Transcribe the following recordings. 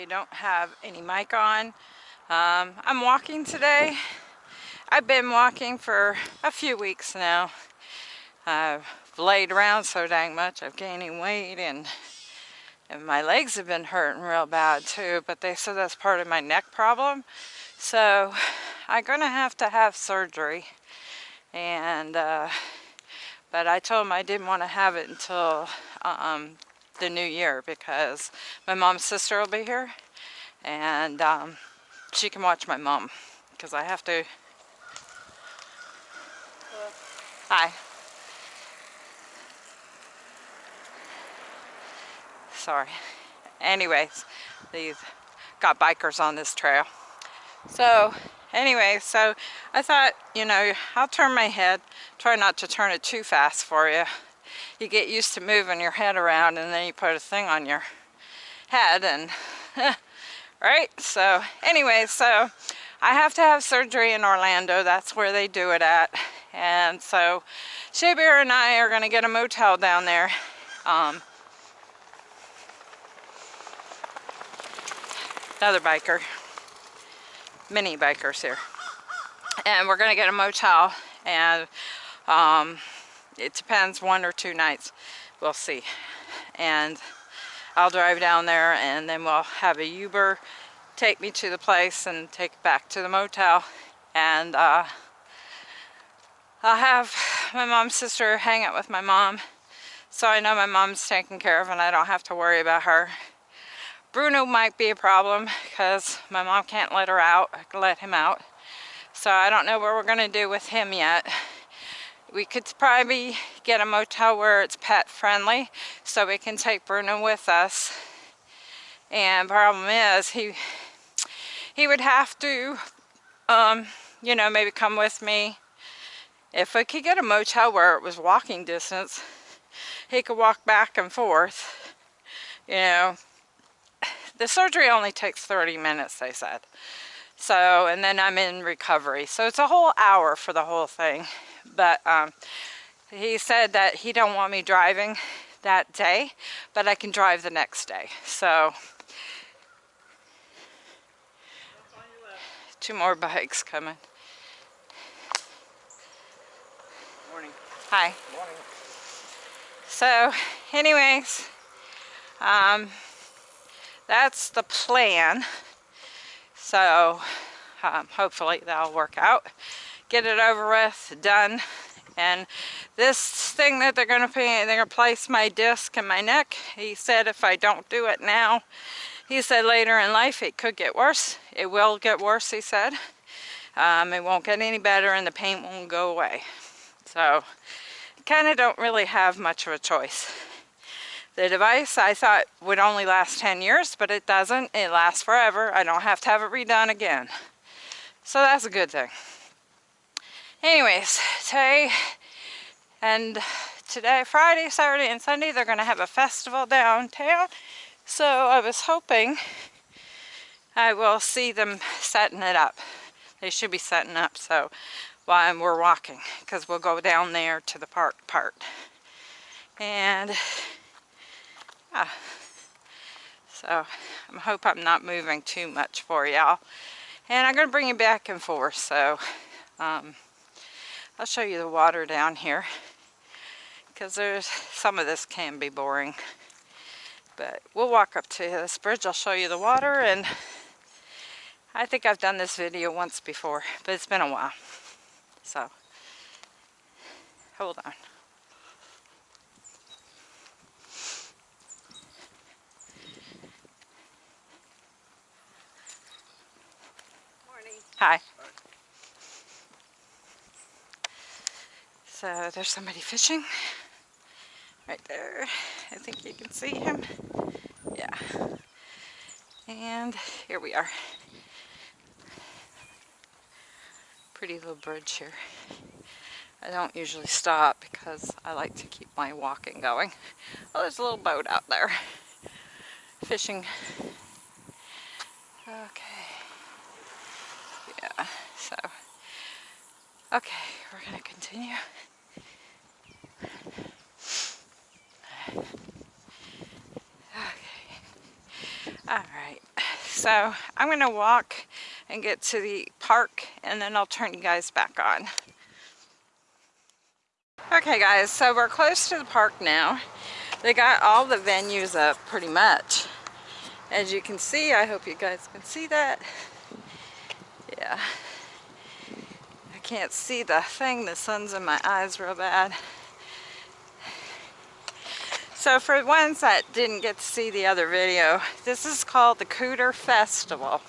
I don't have any mic on. Um, I'm walking today. I've been walking for a few weeks now. I've laid around so dang much. I've gaining weight and, and my legs have been hurting real bad too, but they said that's part of my neck problem. So I'm gonna have to have surgery. And, uh, but I told them I didn't want to have it until um, the new year because my mom's sister will be here and um, she can watch my mom because I have to. Hi. Sorry. Anyways, these got bikers on this trail. So anyway, so I thought, you know, I'll turn my head, try not to turn it too fast for you you get used to moving your head around and then you put a thing on your head and right? So anyway so I have to have surgery in Orlando. That's where they do it at. And so Shabir and I are going to get a motel down there. Um, another biker mini bikers here. And we're going to get a motel and um, it depends one or two nights. We'll see. And I'll drive down there and then we'll have a Uber take me to the place and take back to the motel. And uh, I'll have my mom's sister hang out with my mom. So I know my mom's taken care of and I don't have to worry about her. Bruno might be a problem because my mom can't let her out let him out. So I don't know what we're gonna do with him yet we could probably get a motel where it's pet friendly so we can take Bruno with us. And problem is he he would have to um, you know maybe come with me. If we could get a motel where it was walking distance he could walk back and forth you know the surgery only takes 30 minutes they said so and then I'm in recovery so it's a whole hour for the whole thing but um, he said that he don't want me driving that day, but I can drive the next day. So two more bikes coming. Morning. Hi. Morning. So anyways, um, that's the plan. So um, hopefully that'll work out get it over with, done. And this thing that they're gonna put, they're gonna place my disc in my neck. He said if I don't do it now, he said later in life it could get worse. It will get worse, he said. Um, it won't get any better and the pain won't go away. So, kind of don't really have much of a choice. The device I thought would only last 10 years, but it doesn't. It lasts forever. I don't have to have it redone again. So that's a good thing anyways today and today Friday Saturday and Sunday they're gonna have a festival downtown so I was hoping I will see them setting it up they should be setting up so while we're walking because we'll go down there to the park part and yeah. So I hope I'm not moving too much for y'all. And I'm gonna bring you back and forth so um, I'll show you the water down here. Because there's some of this can be boring. But we'll walk up to this bridge. I'll show you the water and I think I've done this video once before but it's been a while. So hold on Hi. So there's somebody fishing right there. I think you can see him. Yeah. And here we are. Pretty little bridge here. I don't usually stop because I like to keep my walking going. Oh, there's a little boat out there. Fishing. Okay. Yeah, so. Okay, we're to continue. Okay. All right, so I'm gonna walk and get to the park and then I'll turn you guys back on. Okay guys, so we're close to the park now. They got all the venues up pretty much. As you can see, I hope you guys can see that. Yeah. Can't see the thing, the sun's in my eyes real bad. So for ones that didn't get to see the other video, this is called the Cooter Festival.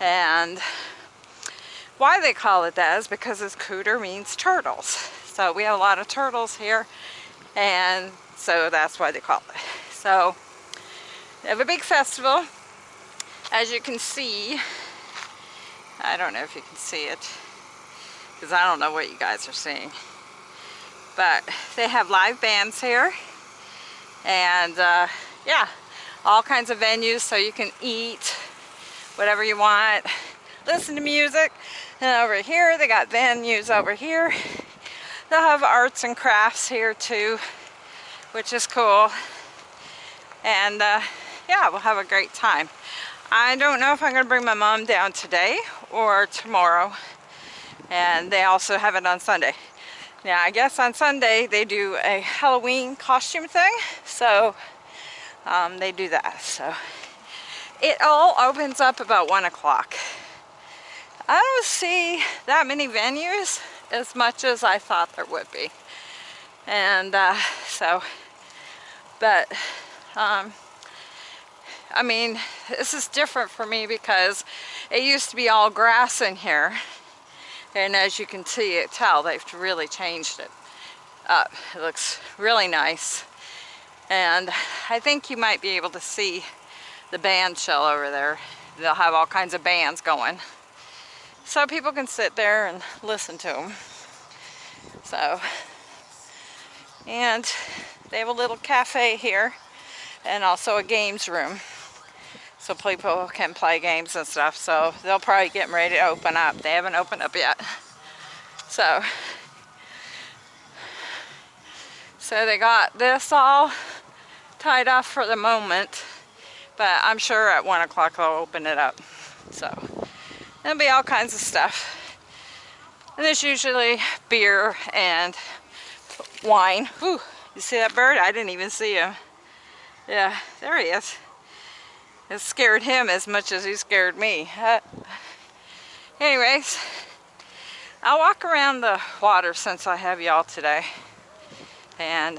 And why they call it that is because this cooter means turtles. So we have a lot of turtles here and so that's why they call it. So they have a big festival. As you can see, I don't know if you can see it because I don't know what you guys are seeing. But they have live bands here. And uh, yeah all kinds of venues so you can eat whatever you want. Listen to music. And over here they got venues over here. They'll have arts and crafts here too which is cool. And uh, yeah we'll have a great time. I don't know if I'm gonna bring my mom down today or tomorrow and they also have it on Sunday now I guess on Sunday they do a Halloween costume thing, so um, they do that. So it all opens up about one o'clock. I don't see that many venues as much as I thought there would be. And uh, so, but um, I mean, this is different for me because it used to be all grass in here and as you can see it tell they've really changed it. Up it looks really nice. And I think you might be able to see the band shell over there. They'll have all kinds of bands going. So people can sit there and listen to them so and they have a little cafe here and also a games room so people can play games and stuff. So they'll probably get them ready to open up. They haven't opened up yet. So, so they got this all tied off for the moment, but I'm sure at one o'clock they'll open it up. So there'll be all kinds of stuff. And there's usually beer and wine. Ooh, you see that bird? I didn't even see him. Yeah, there he is. It scared him as much as he scared me. Uh, anyways, I'll walk around the water since I have y'all today. And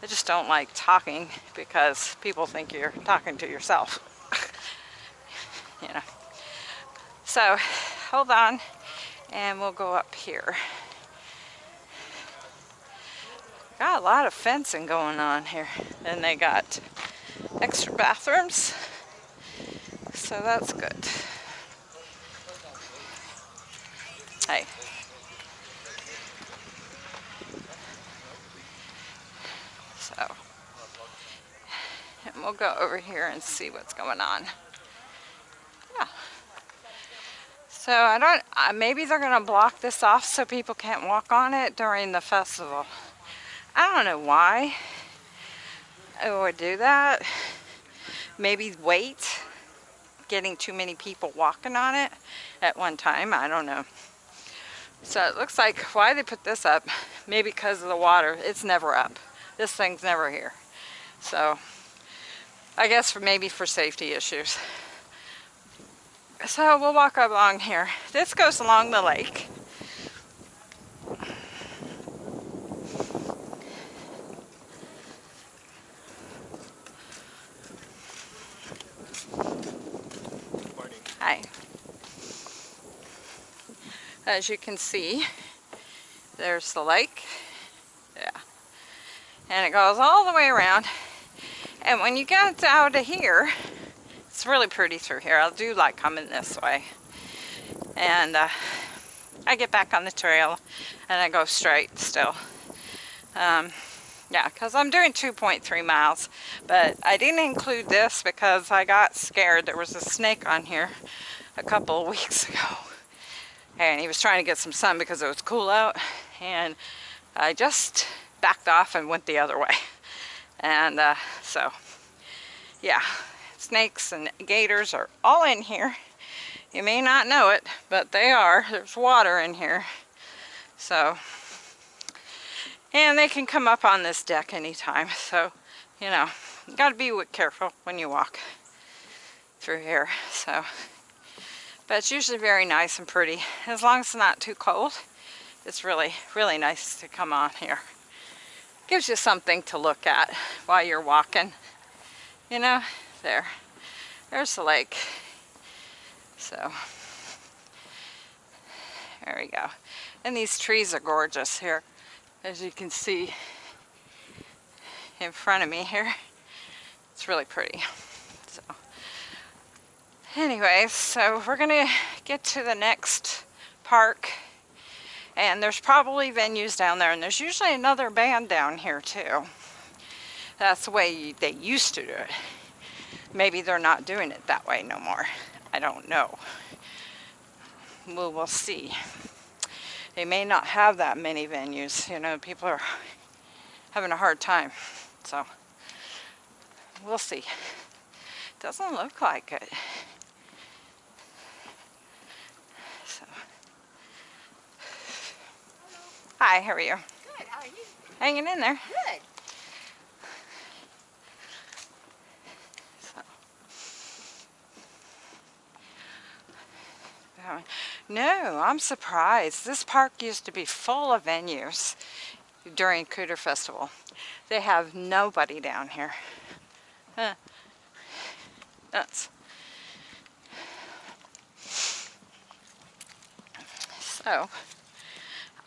I just don't like talking because people think you're talking to yourself. you know. So, hold on and we'll go up here. Got a lot of fencing going on here. And they got extra bathrooms. So that's good. Hey. So, and we'll go over here and see what's going on. Yeah. So I don't, uh, maybe they're going to block this off so people can't walk on it during the festival. I don't know why Oh, I would do that. Maybe wait, getting too many people walking on it at one time. I don't know. So it looks like why they put this up, maybe because of the water. It's never up. This thing's never here. So I guess for maybe for safety issues. So we'll walk along here. This goes along the lake. As you can see there's the lake. Yeah. And it goes all the way around. And when you get out of here it's really pretty through here. I do like coming this way. And uh, I get back on the trail and I go straight still. Um, yeah because I'm doing 2.3 miles. But I didn't include this because I got scared. There was a snake on here a couple of weeks ago and he was trying to get some sun because it was cool out and I just backed off and went the other way and uh, so yeah snakes and gators are all in here. You may not know it, but they are. There's water in here. So, and they can come up on this deck anytime. So, you know, you got to be careful when you walk through here. So, but it's usually very nice and pretty. As long as it's not too cold, it's really, really nice to come on here. Gives you something to look at while you're walking. You know, there. There's the lake. So, there we go. And these trees are gorgeous here, as you can see in front of me here. It's really pretty. So, anyways, so we're gonna get to the next park and there's probably venues down there and there's usually another band down here too. That's the way they used to do it. Maybe they're not doing it that way no more. I don't know. We'll, we'll see. They may not have that many venues. You know, people are having a hard time. So, we'll see. Doesn't look like it. Hi, how are you? Good, how are you? Hanging in there. Good. So. Uh, No, I'm surprised. This park used to be full of venues during Cooter Festival. They have nobody down here. Huh. Nuts. So,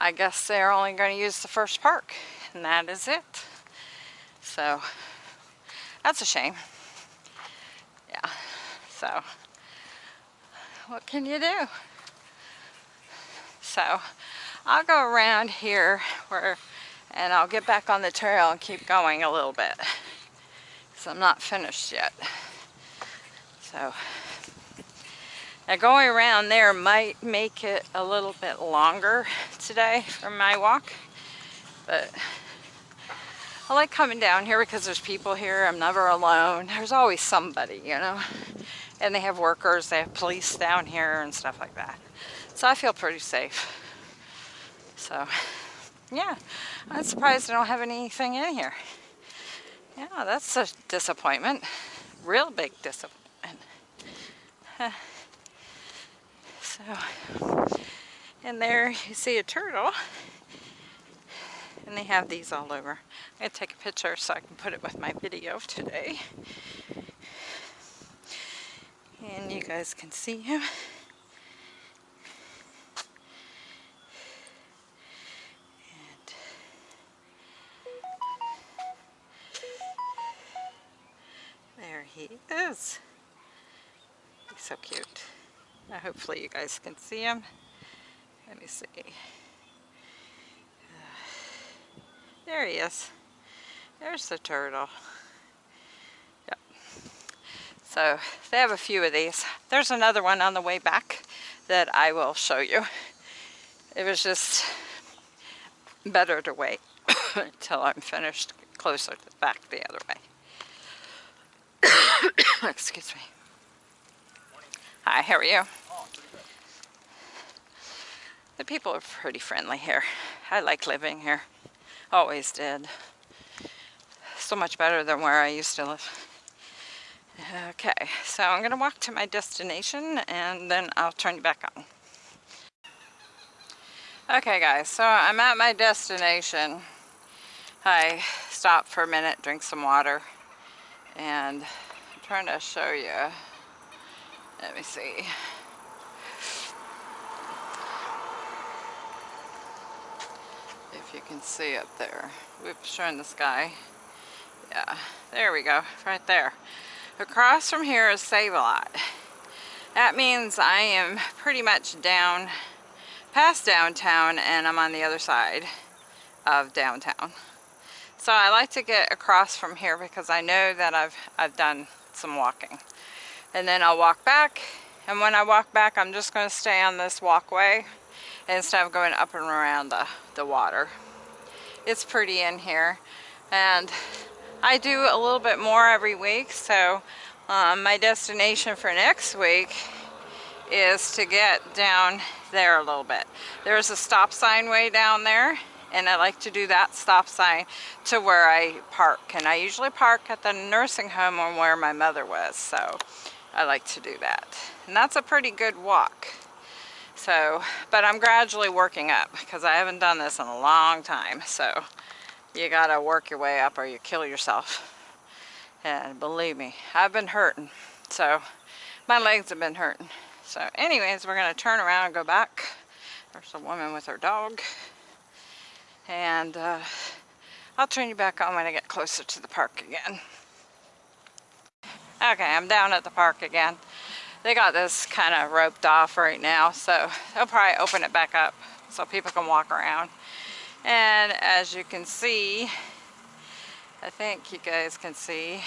I guess they're only going to use the first park, and that is it. So, that's a shame. Yeah, so, what can you do? So, I'll go around here where, and I'll get back on the trail and keep going a little bit. Because I'm not finished yet. So, now going around there might make it a little bit longer today for my walk. But I like coming down here because there's people here. I'm never alone. There's always somebody, you know. And they have workers, they have police down here and stuff like that. So I feel pretty safe. So, yeah. I'm surprised I don't have anything in here. Yeah, that's a disappointment. Real big disappointment. So, and there you see a turtle. And they have these all over. I'm going to take a picture so I can put it with my video today. And you guys can see him. There he is. He's so cute. Now hopefully you guys can see him. Let me see. Uh, there he is. There's the turtle. Yep. So they have a few of these. There's another one on the way back that I will show you. It was just better to wait until I'm finished closer to back the other way. Excuse me. Hi, how are you? The people are pretty friendly here. I like living here. Always did. So much better than where I used to live. Okay, so I'm going to walk to my destination and then I'll turn you back on. Okay guys, so I'm at my destination. I stopped for a minute, drink some water, and I'm trying to show you. Let me see. If you can see it there. We've shown the sky. Yeah, there we go, right there. Across from here is Save-A-Lot. That means I am pretty much down, past downtown, and I'm on the other side of downtown. So I like to get across from here because I know that I've, I've done some walking. And then I'll walk back, and when I walk back, I'm just going to stay on this walkway instead of going up and around the, the water. It's pretty in here and I do a little bit more every week so Um, my destination for next week is to get down there a little bit. There's a stop sign way down there and I like to do that stop sign to where I park and I usually park at the nursing home on where my mother was so I like to do that and that's a pretty good walk so but I'm gradually working up because I haven't done this in a long time so you gotta work your way up or you kill yourself and believe me I've been hurting so my legs have been hurting so anyways, we're gonna turn around and go back. There's a woman with her dog. And uh, I'll turn you back on when I get closer to the park again. Okay, I'm down at the park again. They got this kind of roped off right now, so they'll probably open it back up so people can walk around. And as you can see, I think you guys can see,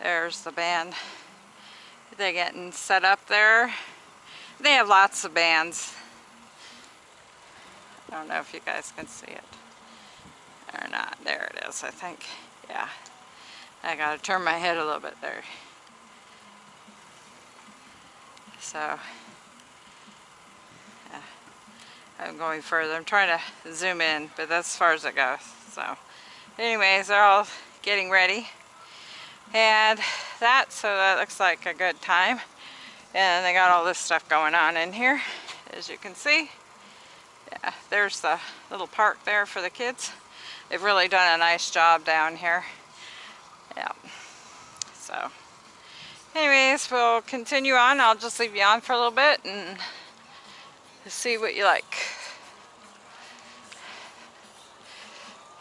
there's the band they're getting set up there. They have lots of bands. I don't know if you guys can see it or not. There it is, I think. Yeah. I gotta turn my head a little bit there. So, yeah. I'm going further. I'm trying to zoom in, but that's as far as it goes. So, anyways, they're all getting ready. And that, so that looks like a good time. And they got all this stuff going on in here, as you can see. Yeah, there's the little park there for the kids. They've really done a nice job down here. Yeah. So, anyways, we'll continue on. I'll just leave you on for a little bit and see what you like.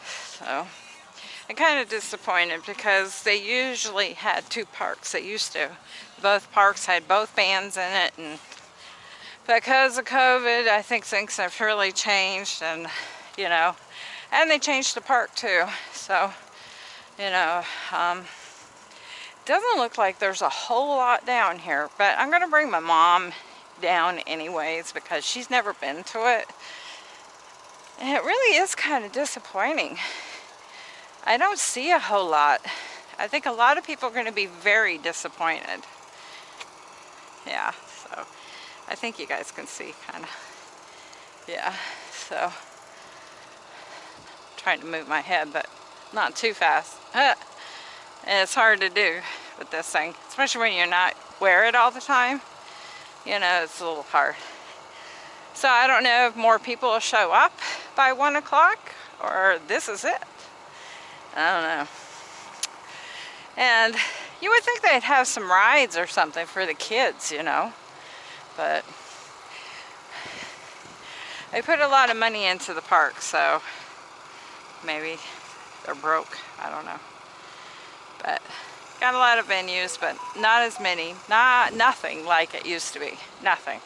So. I'm kind of disappointed because they usually had two parks. They used to. Both parks had both bands in it and because of COVID, I think things have really changed and, you know, and they changed the park too. So, you know, um, doesn't look like there's a whole lot down here, but I'm going to bring my mom down anyways because she's never been to it. And it really is kind of disappointing. I don't see a whole lot. I think a lot of people are going to be very disappointed. Yeah, so I think you guys can see kind of. Yeah, so I'm trying to move my head, but not too fast. and it's hard to do with this thing, especially when you're not wear it all the time. You know, it's a little hard. So I don't know if more people will show up by one o'clock or this is it. I don't know. And you would think they'd have some rides or something for the kids, you know. But they put a lot of money into the park, so maybe they're broke. I don't know. But got a lot of venues, but not as many. Not nothing like it used to be. Nothing.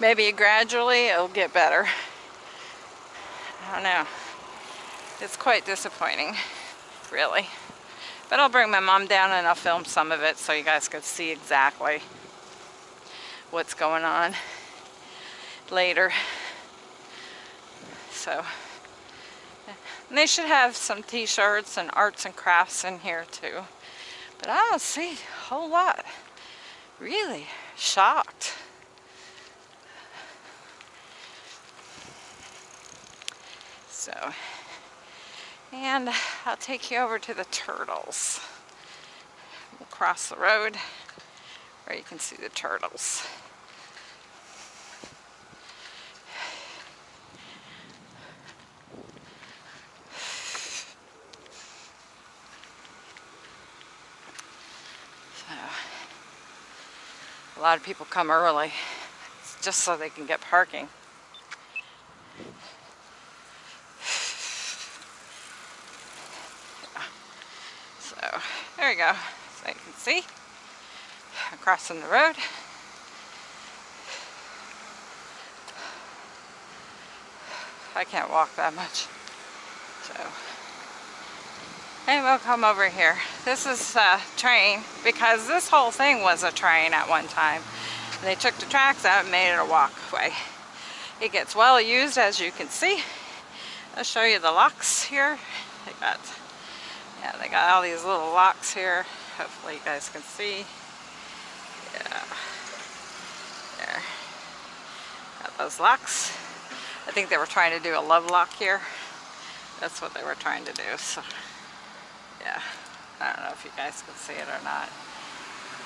Maybe gradually it'll get better. I don't know. It's quite disappointing really. But I'll bring my mom down and I'll film some of it so you guys can see exactly what's going on later. So, and they should have some t-shirts and arts and crafts in here too. But I don't see a whole lot. Really shocked. So, and I'll take you over to the turtles. We'll cross the road where you can see the turtles. A lot of people come early just so they can get parking. So there we go. So you can see, crossing the road. I can't walk that much. So, and we'll come over here. This is a train because this whole thing was a train at one time. They took the tracks out and made it a walkway. It gets well used as you can see. I'll show you the locks here. They got yeah, they got all these little locks here. Hopefully you guys can see. Yeah. There. Got those locks. I think they were trying to do a love lock here. That's what they were trying to do. So, yeah. I don't know if you guys can see it or not.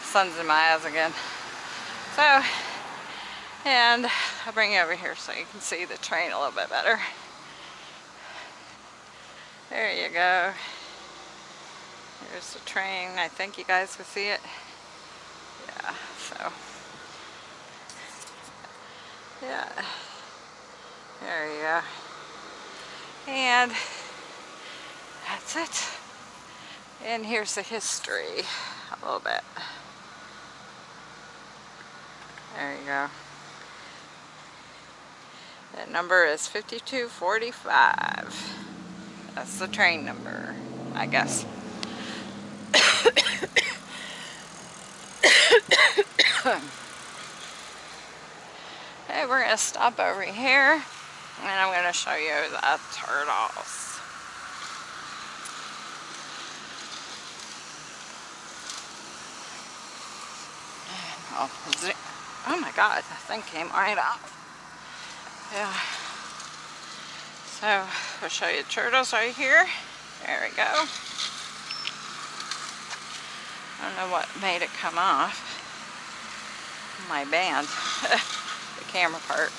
Sun's in my eyes again. So, and I'll bring you over here so you can see the train a little bit better. There you go. Here's the train. I think you guys can see it. Yeah, so. Yeah. There you go. And that's it. And here's the history a little bit. There you go. The number is 5245. That's the train number, I guess. hey, we're going to stop over here and I'm going to show you the turtles. Oh, oh my god, that thing came right off. Yeah. So, I'll show you the turtles right here. There we go. I don't know what made it come off. My band. the camera part.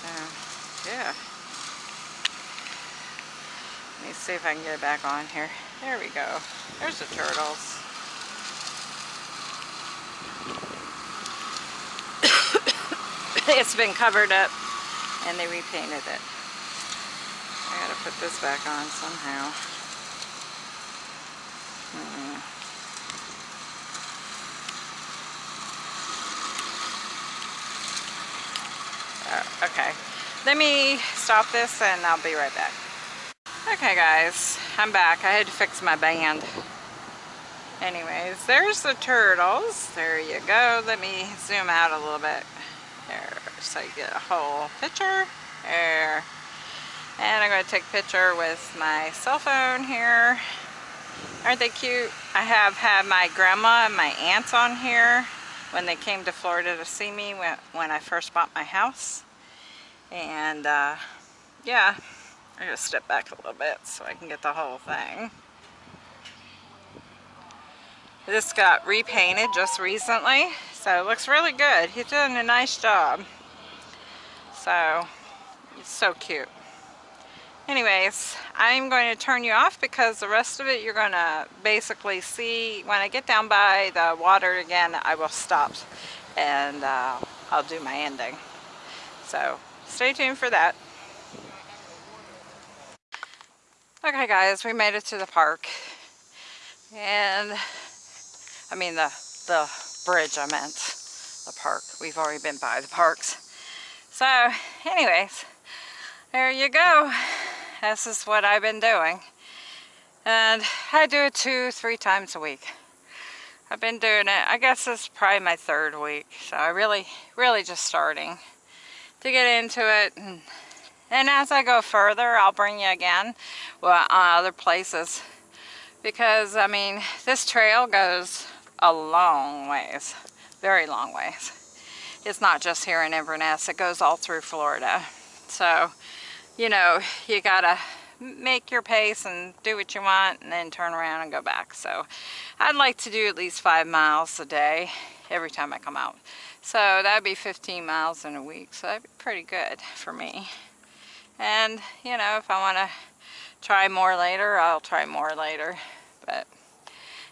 So, yeah. Let me see if I can get it back on here. There we go. There's the turtles. it's been covered up and they repainted it. I gotta put this back on somehow. Oh, okay, let me stop this and I'll be right back. Okay guys, I'm back. I had to fix my band. Anyways, there's the turtles. There you go. Let me zoom out a little bit. So you get a whole picture. There. And I'm going to take a picture with my cell phone here. Aren't they cute? I have had my grandma and my aunts on here when they came to Florida to see me when, when I first bought my house. And uh, yeah, I'm going to step back a little bit so I can get the whole thing. This got repainted just recently, so it looks really good. He's doing a nice job. So, it's so cute. Anyways, I'm going to turn you off because the rest of it you're going to basically see when I get down by the water again, I will stop and uh, I'll do my ending. So, stay tuned for that. Okay guys, we made it to the park. And I mean the, the bridge I meant, the park. We've already been by the parks. So anyways, there you go. This is what I've been doing. And I do it two, three times a week. I've been doing it, I guess is probably my third week. So I really, really just starting to get into it. And, and as I go further, I'll bring you again well, on other places. Because, I mean, this trail goes a long ways, very long ways. It's not just here in Inverness, it goes all through Florida. So, you know, you gotta make your pace and do what you want and then turn around and go back. So I'd like to do at least five miles a day every time I come out. So that'd be 15 miles in a week. So that'd be pretty good for me. And, you know, if I want to try more later, I'll try more later. But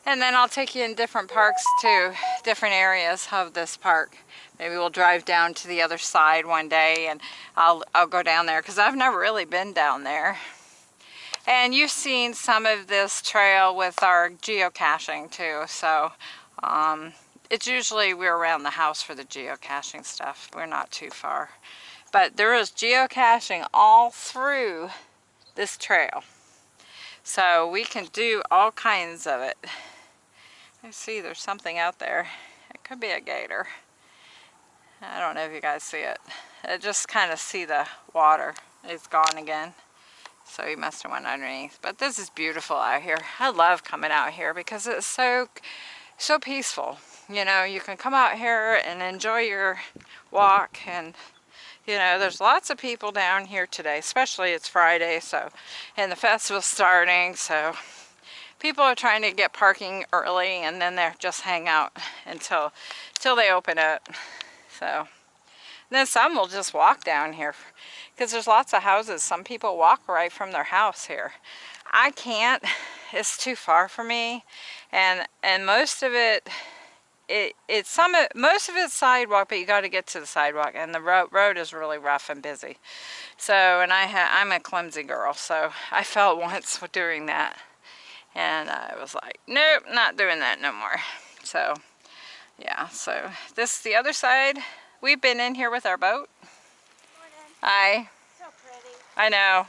and then I'll take you in different parks too, different areas of this park. Maybe we'll drive down to the other side one day and I'll, I'll go down there because I've never really been down there. And you've seen some of this trail with our geocaching too. So um, it's usually we're around the house for the geocaching stuff. We're not too far. But there is geocaching all through this trail. So we can do all kinds of it. I see there's something out there. It could be a gator. I don't know if you guys see it. I just kind of see the water. It's gone again. So he must have went underneath. But this is beautiful out here. I love coming out here because it's so, so peaceful. You know, you can come out here and enjoy your walk and you know, there's lots of people down here today, especially it's Friday, so, and the festival's starting, so people are trying to get parking early and then they just hang out until, until they open it. So, then some will just walk down here because there's lots of houses. Some people walk right from their house here. I can't, it's too far for me. And, and most of it, it it's some most of it's sidewalk but you got to get to the sidewalk and the road road is really rough and busy so and I ha I'm a clumsy girl so I felt once doing that and I was like nope not doing that no more so yeah so this the other side we've been in here with our boat hi So pretty. I know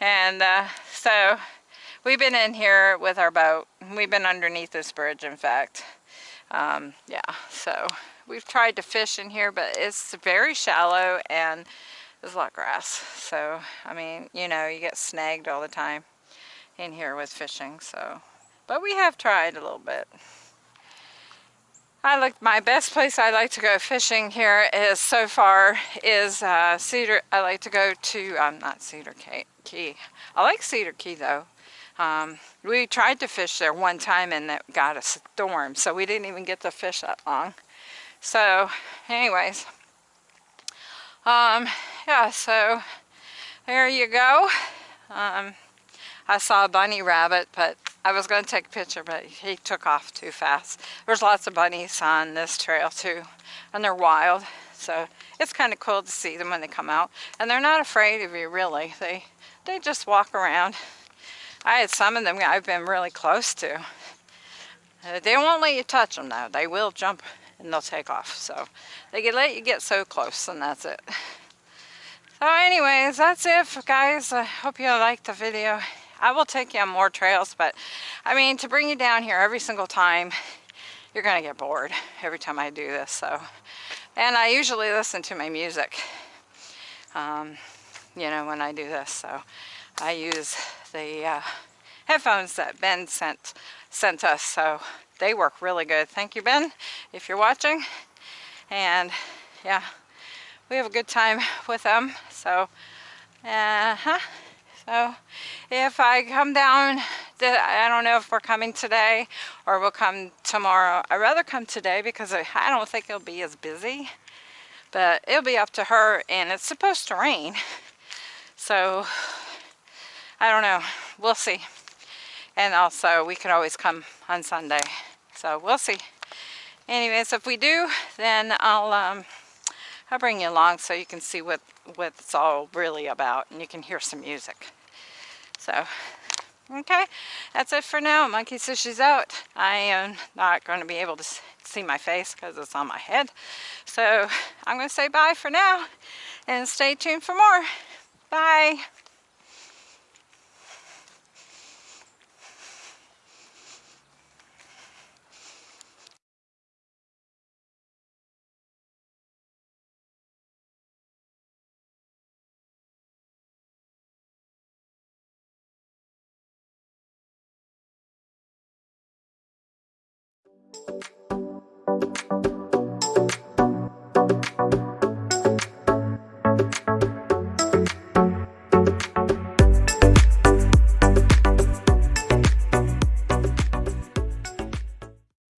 and uh, so we've been in here with our boat. We've been underneath this bridge, in fact. Um, yeah, so we've tried to fish in here, but it's very shallow and there's a lot of grass. So, I mean, you know, you get snagged all the time in here with fishing, so. But we have tried a little bit. I like my best place I like to go fishing here is so far is uh, Cedar. I like to go to um, not Cedar Key. I like Cedar Key though. Um, we tried to fish there one time and it got a storm, so we didn't even get to fish that long. So, anyways, um, yeah, so there you go. Um, I saw a bunny rabbit, but I was going to take a picture, but he took off too fast. There's lots of bunnies on this trail too, and they're wild. So it's kind of cool to see them when they come out. And they're not afraid of you, really. They, they just walk around. I had some of them I've been really close to. Uh, they won't let you touch them though. They will jump and they'll take off. So they can let you get so close and that's it. So anyways, that's it guys. I hope you liked the video. I will take you on more trails, but I mean, to bring you down here every single time, you're gonna get bored every time I do this, so. And I usually listen to my music, um, you know, when I do this, so. I use the uh, headphones that Ben sent sent us so they work really good thank you Ben if you're watching and yeah we have a good time with them so uh -huh. So if I come down I don't know if we're coming today or we'll come tomorrow I'd rather come today because I don't think it'll be as busy but it'll be up to her and it's supposed to rain so I don't know. We'll see. And also, we could always come on Sunday. So we'll see. Anyways, if we do, then I'll um, I'll bring you along so you can see what what it's all really about, and you can hear some music. So, okay, that's it for now. Monkey Sushi's out. I am not going to be able to see my face because it's on my head. So I'm going to say bye for now, and stay tuned for more. Bye.